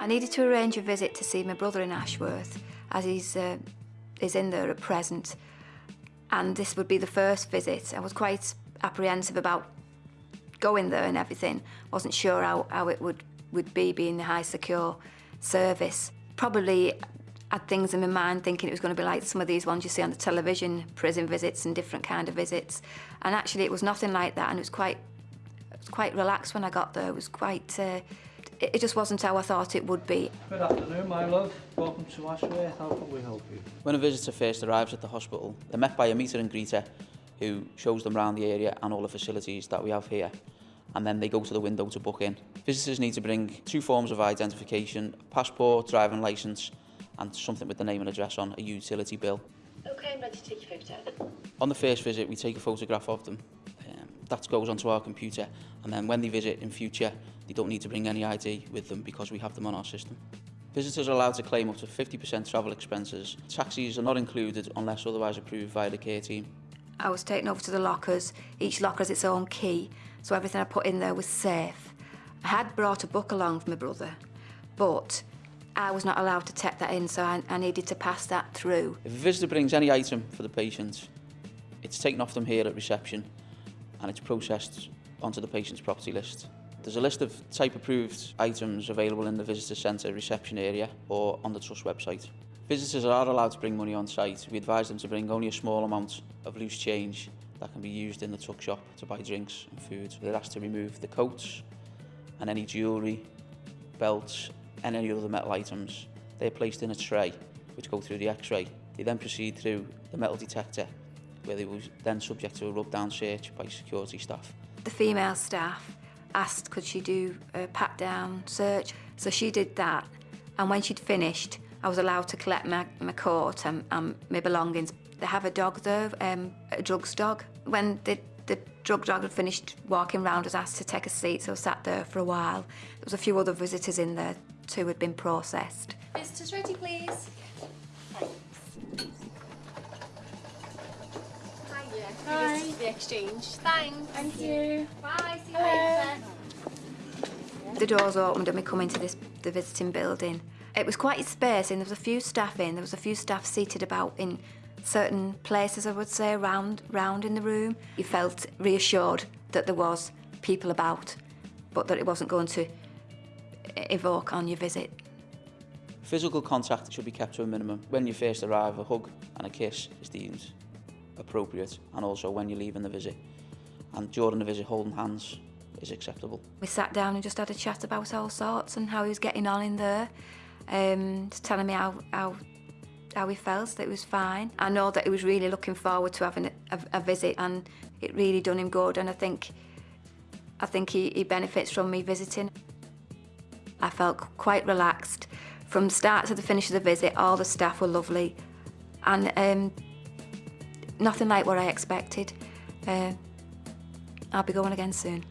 I needed to arrange a visit to see my brother in Ashworth, as he's uh, is in there at present. And this would be the first visit. I was quite apprehensive about going there and everything. Wasn't sure how, how it would, would be being the high secure service. Probably had things in my mind thinking it was going to be like some of these ones you see on the television, prison visits and different kind of visits. And actually it was nothing like that and it was quite, it was quite relaxed when I got there. It was quite, uh, It, it just wasn't how I thought it would be. Good afternoon, my love. Welcome to Ashworth. How can we help you? When a visitor first arrives at the hospital, they're met by a meter and greeter who shows them around the area and all the facilities that we have here. And then they go to the window to book in. Visitors need to bring two forms of identification, passport, driving licence, and something with the name and address on, a utility bill. Okay, I'm ready to take your photo. On the first visit, we take a photograph of them. Um, that goes onto our computer, and then when they visit in future, they don't need to bring any ID with them because we have them on our system. Visitors are allowed to claim up to 50% travel expenses. Taxis are not included unless otherwise approved via the care team. I was taken over to the lockers. Each locker has its own key, so everything I put in there was safe. I had brought a book along for my brother, but I was not allowed to take that in, so I, I needed to pass that through. If a visitor brings any item for the patient, it's taken off them here at reception and it's processed onto the patient's property list. There's a list of type approved items available in the visitor centre reception area or on the Trust website. Visitors are allowed to bring money on site. We advise them to bring only a small amount of loose change that can be used in the tuck shop to buy drinks and food. They're asked to remove the coats and any jewellery, belts and any other metal items. They're placed in a tray which go through the x-ray. They then proceed through the metal detector where they were then subject to a rub-down search by security staff. The female staff asked could she do a pat-down search, so she did that. And when she'd finished, I was allowed to collect my, my coat and, and my belongings. They have a dog there, um, a drugs dog. When the, the drug dog had finished walking round, I was asked to take a seat, so I sat there for a while. There was a few other visitors in there too had been processed. Visitors ready, please? Hiya. Hi. This is the exchange. Thanks. Thank you. Bye. See you Hello. later. The doors opened and we come into this the visiting building. It was quite a and there was a few staff in. There was a few staff seated about in certain places, I would say, around, round in the room. You felt reassured that there was people about, but that it wasn't going to evoke on your visit. Physical contact should be kept to a minimum. When you first arrive, a hug and a kiss is deemed appropriate, and also when you're leaving the visit. And during the visit, holding hands is acceptable. We sat down and just had a chat about all sorts and how he was getting on in there. Um, just telling me how, how, how he felt, that it was fine. I know that he was really looking forward to having a, a, a visit and it really done him good and I think, I think he, he benefits from me visiting. I felt quite relaxed. From start to the finish of the visit, all the staff were lovely and um, nothing like what I expected. Uh, I'll be going again soon.